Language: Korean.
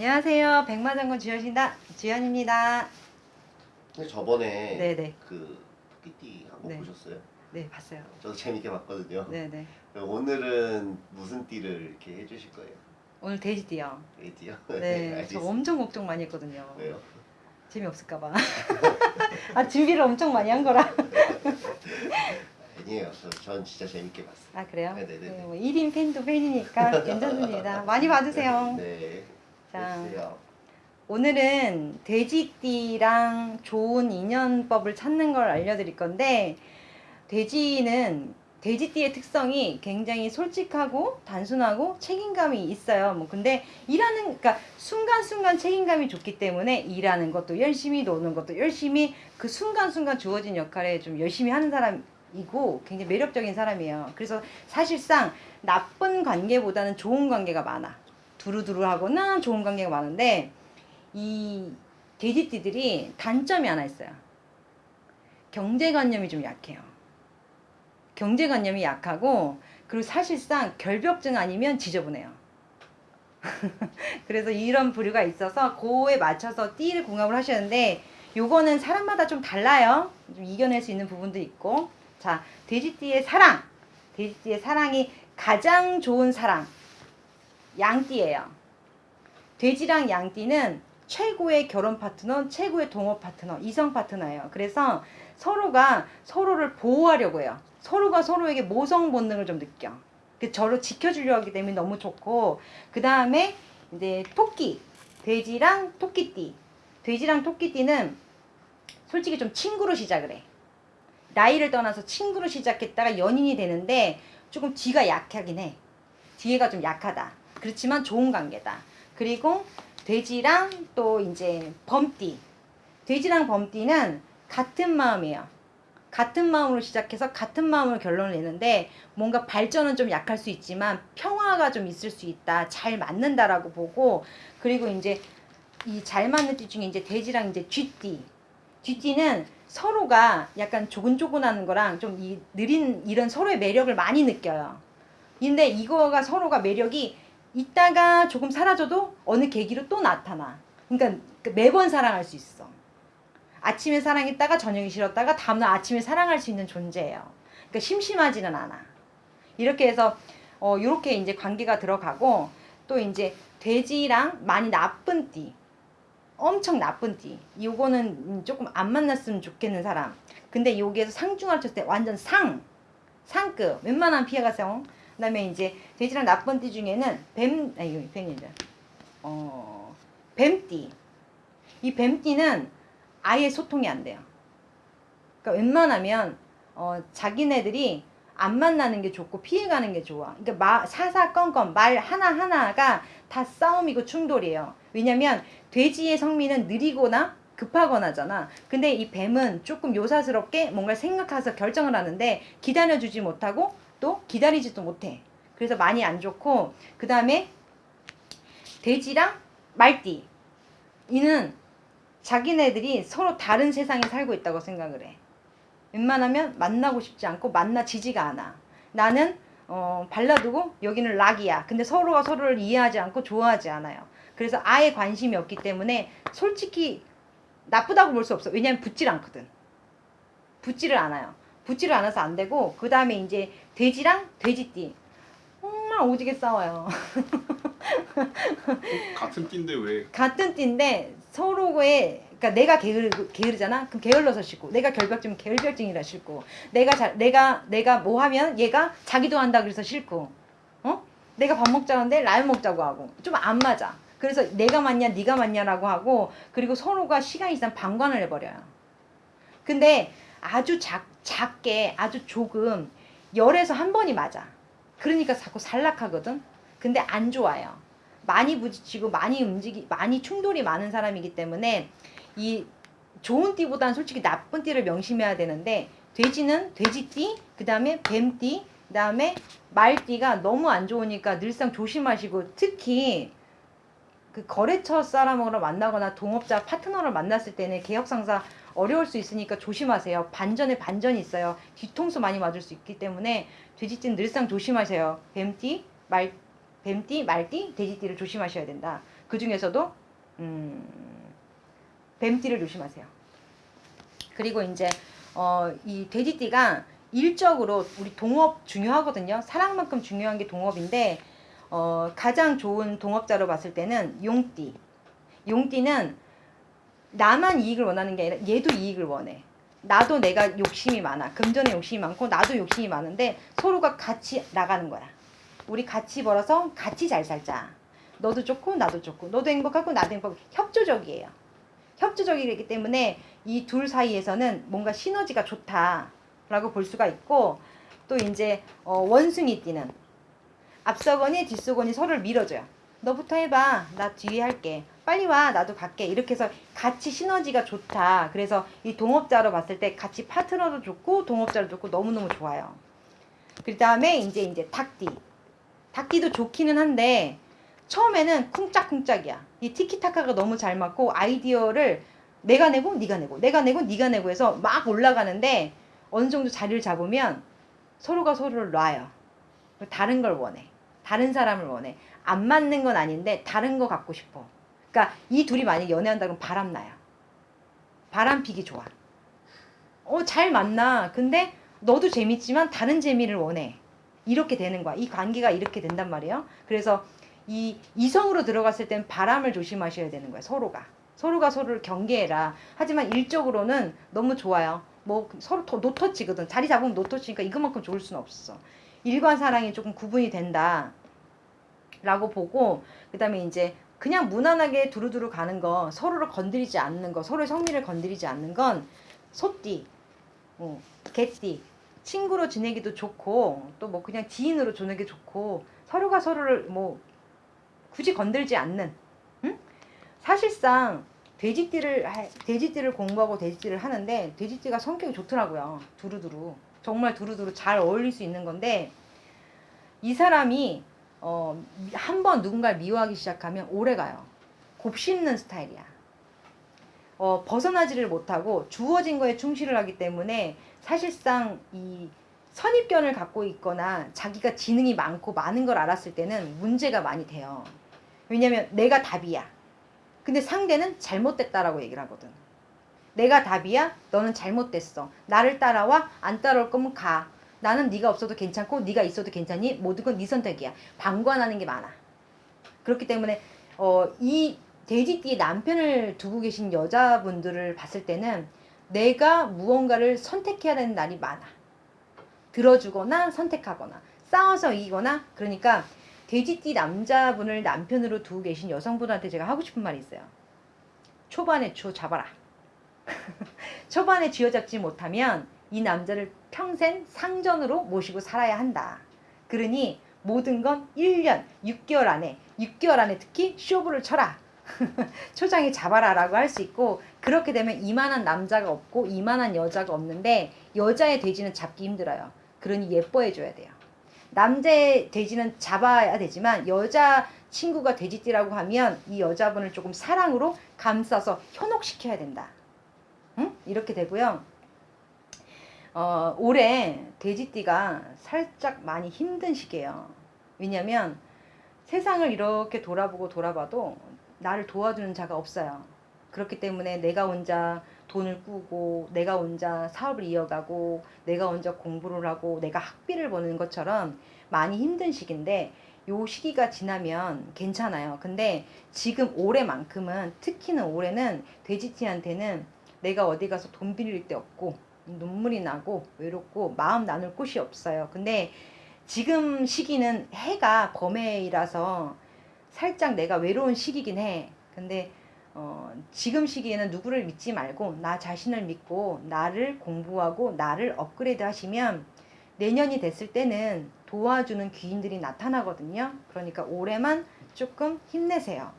안녕하세요. 백마장군 주연입니다. 주연입니다. 근데 저번에 네네. 그 토끼띠 한번 네. 보셨어요? 네, 봤어요. 저도 재밌게 봤거든요. 네네. 오늘은 무슨 띠를 이렇게 해주실 거예요? 오늘 돼지띠요. 에이띠요? 네, 저 알겠습니다. 엄청 걱정 많이 했거든요. 왜요? 재미없을까봐. 아, 준비를 엄청 많이 한 거라. 아니에요. 저, 전 진짜 재밌게 봤어요. 아, 그래요? 네네네. 네, 뭐 1인 팬도 팬이니까 괜찮습니다. 많이 봐주세요. 네. 자. 오늘은 돼지띠랑 좋은 인연법을 찾는 걸 알려드릴 건데 돼지는 돼지띠의 특성이 굉장히 솔직하고 단순하고 책임감이 있어요. 뭐 근데 일하는 그러니까 순간순간 책임감이 좋기 때문에 일하는 것도 열심히 노는 것도 열심히 그 순간순간 주어진 역할에 좀 열심히 하는 사람이고 굉장히 매력적인 사람이에요. 그래서 사실상 나쁜 관계보다는 좋은 관계가 많아. 두루두루하거나 좋은 관계가 많은데 이 돼지띠들이 단점이 하나 있어요. 경제관념이 좀 약해요. 경제관념이 약하고 그리고 사실상 결벽증 아니면 지저분해요. 그래서 이런 부류가 있어서 그에 맞춰서 띠를 궁합을 하셨는데 요거는 사람마다 좀 달라요. 좀 이겨낼 수 있는 부분도 있고 자 돼지띠의 사랑 돼지띠의 사랑이 가장 좋은 사랑 양띠예요. 돼지랑 양띠는 최고의 결혼 파트너, 최고의 동업 파트너, 이성 파트너예요. 그래서 서로가 서로를 보호하려고 해요. 서로가 서로에게 모성 본능을 좀 느껴. 그 저를 지켜주려고 하기 때문에 너무 좋고 그 다음에 이제 토끼, 돼지랑 토끼띠. 돼지랑 토끼띠는 솔직히 좀 친구로 시작을 해. 나이를 떠나서 친구로 시작했다가 연인이 되는데 조금 뒤가 약하긴 해. 뒤에가 좀 약하다. 그렇지만 좋은 관계다. 그리고 돼지랑 또 이제 범띠. 돼지랑 범띠는 같은 마음이에요. 같은 마음으로 시작해서 같은 마음으로 결론을 내는데 뭔가 발전은 좀 약할 수 있지만 평화가 좀 있을 수 있다. 잘 맞는다라고 보고 그리고 이제 이 잘 맞는 띠 중에 이제 돼지랑 이제 쥐띠. 쥐띠는 서로가 약간 조근조근하는 거랑 좀 이 느린 이런 서로의 매력을 많이 느껴요. 근데 이거가 서로가 매력이 있다가 조금 사라져도 어느 계기로 또 나타나. 그러니까 매번 사랑할 수 있어. 아침에 사랑했다가 저녁에 싫었다가 다음날 아침에 사랑할 수 있는 존재예요. 그러니까 심심하지는 않아. 이렇게 해서 어 요렇게 이제 관계가 들어가고 또 이제 돼지랑 많이 나쁜 띠. 엄청 나쁜 띠. 요거는 조금 안 만났으면 좋겠는 사람. 근데 여기에서 상중하를 쳤을 때 완전 상. 상급. 웬만하면 피해가세요. 그 다음에 이제 돼지랑 나쁜 띠 중에는 뱀, 아, 이거 뱀이죠. 어, 뱀띠. 이 뱀띠는 아예 소통이 안 돼요. 그러니까 웬만하면, 어, 자기네들이 안 만나는 게 좋고 피해가는 게 좋아. 그러니까 마, 사사건건 말 하나하나가 다 싸움이고 충돌이에요. 왜냐면 돼지의 성미는 느리거나 급하거나잖아. 근데 이 뱀은 조금 요사스럽게 뭔가 생각해서 결정을 하는데 기다려주지 못하고 또 기다리지도 못해. 그래서 많이 안 좋고 그 다음에 돼지랑 말띠 이는 자기네들이 서로 다른 세상에 살고 있다고 생각을 해. 웬만하면 만나고 싶지 않고 만나지지가 않아. 나는 어, 발라두고 여기는 락이야. 근데 서로가 서로를 이해하지 않고 좋아하지 않아요. 그래서 아예 관심이 없기 때문에 솔직히 나쁘다고 볼 수 없어. 왜냐면 붙질 않거든. 붙지를 않아요. 붙지를 않아서 안 되고 그 다음에 이제 돼지랑 돼지띠 정말 오지게 싸워요. 같은 띠인데 왜 같은 띠인데 서로의 그러니까 내가 게으르, 게으르잖아. 그럼 게을러서 싫고 내가 결벽증 결벽증이라 싫고 내가 잘 내가 내가 뭐 하면 얘가 자기도 한다 그래서 싫고 어? 내가 밥 먹자는데 라면 먹자고 하고 좀 안 맞아. 그래서 내가 맞냐 네가 맞냐라고 하고 그리고 서로가 시간이 있으면 방관을 해버려요. 근데 아주 작, 작게 아주 조금 열에서 한 번이 맞아. 그러니까 자꾸 살락하거든. 근데 안 좋아요. 많이 부딪히고 많이 움직이 많이 충돌이 많은 사람이기 때문에 이 좋은 띠보다는 솔직히 나쁜 띠를 명심해야 되는데 돼지는 돼지띠 그 다음에 뱀띠 그 다음에 말띠가 너무 안 좋으니까 늘상 조심하시고 특히 그 거래처 사람으로 만나거나 동업자 파트너를 만났을 때는 개혁상사 어려울 수 있으니까 조심하세요. 반전에 반전이 있어요. 뒤통수 많이 맞을 수 있기 때문에 돼지띠는 늘상 조심하세요. 뱀띠, 말 뱀띠, 말띠, 돼지띠를 조심하셔야 된다. 그 중에서도 음, 뱀띠를 조심하세요. 그리고 이제 어, 이 돼지띠가 일적으로 우리 동업 중요하거든요. 사랑만큼 중요한 게 동업인데 어, 가장 좋은 동업자로 봤을 때는 용띠. 용띠는 나만 이익을 원하는 게 아니라 얘도 이익을 원해. 나도 내가 욕심이 많아. 금전에 욕심이 많고 나도 욕심이 많은데 서로가 같이 나가는 거야. 우리 같이 벌어서 같이 잘 살자. 너도 좋고 나도 좋고 너도 행복하고 나도 행복하고 협조적이에요. 협조적이기 때문에 이 둘 사이에서는 뭔가 시너지가 좋다라고 볼 수가 있고 또 이제 어, 원숭이 띠는 앞서거니 뒷서거니 서로를 밀어줘요. 너부터 해봐. 나 뒤에 할게. 빨리 와. 나도 갈게. 이렇게 해서 같이 시너지가 좋다. 그래서 이 동업자로 봤을 때 같이 파트너도 좋고 동업자도 좋고 너무너무 좋아요. 그 다음에 이제 이제 닭띠. 닭띠도 좋기는 한데 처음에는 쿵짝쿵짝이야. 이 티키타카가 너무 잘 맞고 아이디어를 내가 내고 네가 내고 내가 내고 네가 내고 해서 막 올라가는데 어느 정도 자리를 잡으면 서로가 서로를 놔요. 다른 걸 원해. 다른 사람을 원해. 안 맞는 건 아닌데 다른 거 갖고 싶어. 그러니까 이 둘이 만약 연애한다 그러면 바람 나요. 바람 피기 좋아. 어, 잘 만나. 근데 너도 재밌지만 다른 재미를 원해. 이렇게 되는 거야. 이 관계가 이렇게 된단 말이에요. 그래서 이 이성으로 들어갔을 땐 바람을 조심하셔야 되는 거예요. 서로가. 서로가 서로를 경계해라. 하지만 일적으로는 너무 좋아요. 뭐 서로 더 노터치거든. 자리 잡으면 노터치니까 이것만큼 좋을 수는 없어. 일과 사랑이 조금 구분이 된다. 라고 보고 그 다음에 이제 그냥 무난하게 두루두루 가는 거 서로를 건드리지 않는 거 서로의 성미를 건드리지 않는 건 소띠 어, 개띠 친구로 지내기도 좋고 또 뭐 그냥 지인으로 지내기 좋고 서로가 서로를 뭐 굳이 건들지 않는 응? 사실상 돼지띠를 하- 돼지띠를 공부하고 돼지띠를 하는데 돼지띠가 성격이 좋더라고요 두루두루 정말 두루두루 잘 어울릴 수 있는 건데 이 사람이 어, 한 번 누군가를 미워하기 시작하면 오래 가요. 곱씹는 스타일이야. 어, 벗어나지를 못하고 주어진 거에 충실을 하기 때문에 사실상 이 선입견을 갖고 있거나 자기가 지능이 많고 많은 걸 알았을 때는 문제가 많이 돼요. 왜냐면 내가 답이야. 근데 상대는 잘못됐다라고 얘기를 하거든. 내가 답이야? 너는 잘못됐어. 나를 따라와? 안 따라올 거면 가. 나는 네가 없어도 괜찮고 네가 있어도 괜찮니? 모든 건 네 선택이야. 방관하는 게 많아. 그렇기 때문에 어, 이 돼지띠에 남편을 두고 계신 여자분들을 봤을 때는 내가 무언가를 선택해야 되는 날이 많아. 들어주거나 선택하거나 싸워서 이기거나 그러니까 돼지띠 남자분을 남편으로 두고 계신 여성분한테 제가 하고 싶은 말이 있어요. 초반에 쥐어 잡아라. 초반에 쥐어잡지 못하면 이 남자를 평생 상전으로 모시고 살아야 한다. 그러니 모든 건 1년, 6개월 안에, 6개월 안에 특히 쇼부를 쳐라. 초장에 잡아라 라고 할 수 있고 그렇게 되면 이만한 남자가 없고 이만한 여자가 없는데 여자의 돼지는 잡기 힘들어요. 그러니 예뻐해 줘야 돼요. 남자의 돼지는 잡아야 되지만 여자 친구가 돼지띠라고 하면 이 여자분을 조금 사랑으로 감싸서 현혹시켜야 된다. 응? 이렇게 되고요. 어, 올해 돼지띠가 살짝 많이 힘든 시기예요. 왜냐면 세상을 이렇게 돌아보고 돌아봐도 나를 도와주는 자가 없어요. 그렇기 때문에 내가 혼자 돈을 꾸고 내가 혼자 사업을 이어가고 내가 혼자 공부를 하고 내가 학비를 버는 것처럼 많이 힘든 시기인데 요 시기가 지나면 괜찮아요. 근데 지금 올해만큼은 특히는 올해는 돼지띠한테는 내가 어디 가서 돈 빌릴 데 없고 눈물이 나고 외롭고 마음 나눌 곳이 없어요. 근데 지금 시기는 해가 범해이라서 살짝 내가 외로운 시기긴 해. 근데 어, 지금 시기에는 누구를 믿지 말고 나 자신을 믿고 나를 공부하고 나를 업그레이드 하시면 내년이 됐을 때는 도와주는 귀인들이 나타나거든요. 그러니까 올해만 조금 힘내세요.